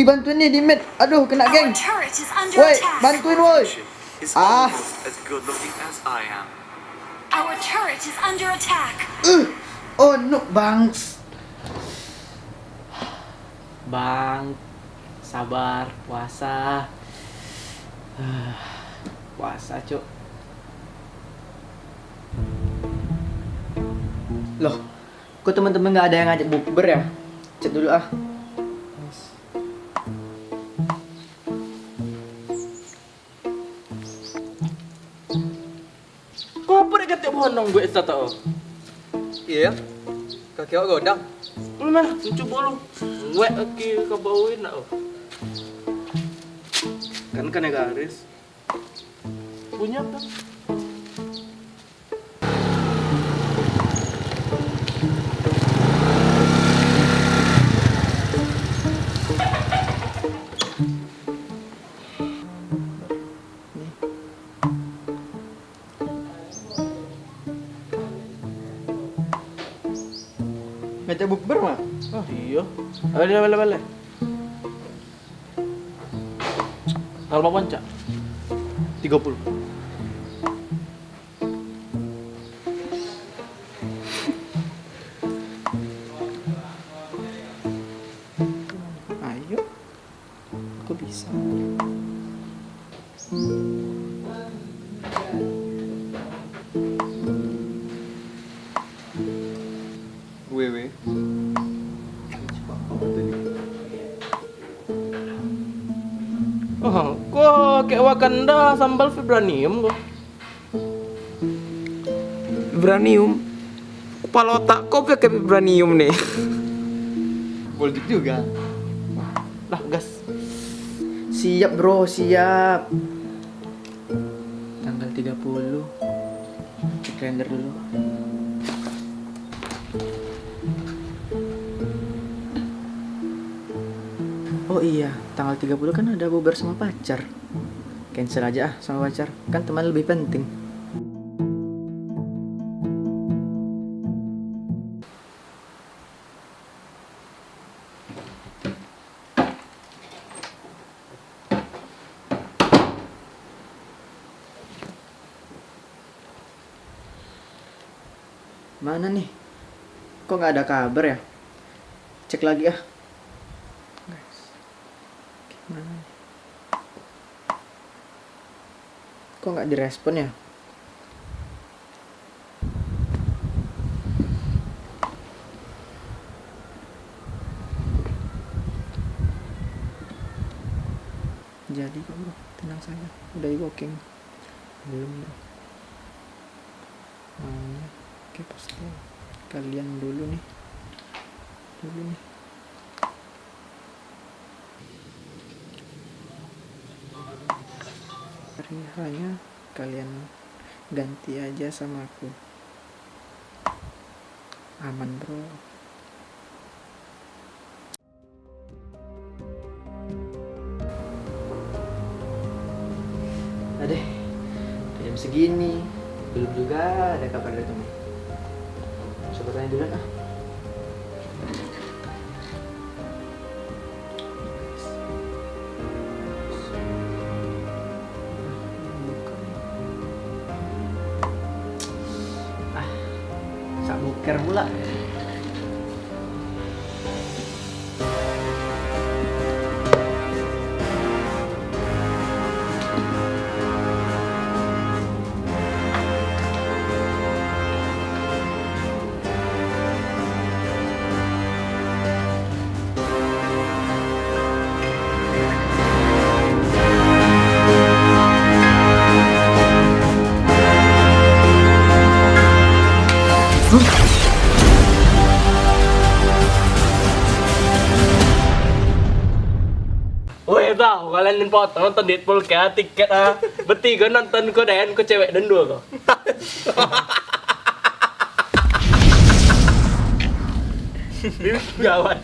Wih bantuin nih di mid. Aduh kena geng. Woi bantuin woi. Ah. almost as good looking as I am. Our turret is under attack. Uh. Oh no bang. Bang, sabar, puasa. puasa, Cuk. Loh. Kok teman-teman nggak ada yang ngajak bukber ya? Chat dulu ah. Bonong gue tak tahu? Iya. Kaki awak godang. Nah, coba lu. Wek lagi ke bawin nak. Kan kan ya garis. Punya kan? Ngajak bukber mah? Oh iya. Balik balik balik. Kalau mau cak? 30 Ayo. Aku bisa. Kok kayak Wakanda sambal vibranium kok. Vibranium. Kepala otak kau pakai vibranium nih. Politik juga. Lah, gas. Siap bro, siap. Tanggal 30. Cek kalender dulu. Oh iya, tanggal 30 kan ada bubar sama pacar. Cancel aja ah sama pacar. Kan teman lebih penting. Mana nih? Kok nggak ada kabar ya? Cek lagi ah. Kok nggak direspon ya? Jadi kok bro, tenang saja. Udah e-booking. Belum bro. Maunya Oke pasti kalian dulu nih dulu nih hanya kalian ganti aja sama aku aman bro Adeh, jam segini belum juga ada kabar dari teman. Coba tanya dulu. Ah, buker pula. Weh tau, kalian potong nonton Deadpool kayak tiket ah. Bertiga nonton kau dan kau cewek dan dua kau. Gawat.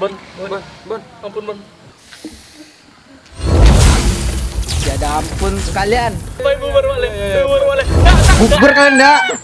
Bon, bon, bon, ampun bon. Ya ada ampun sekalian. Bubar balik, bubar balik. Bukber kan enggak?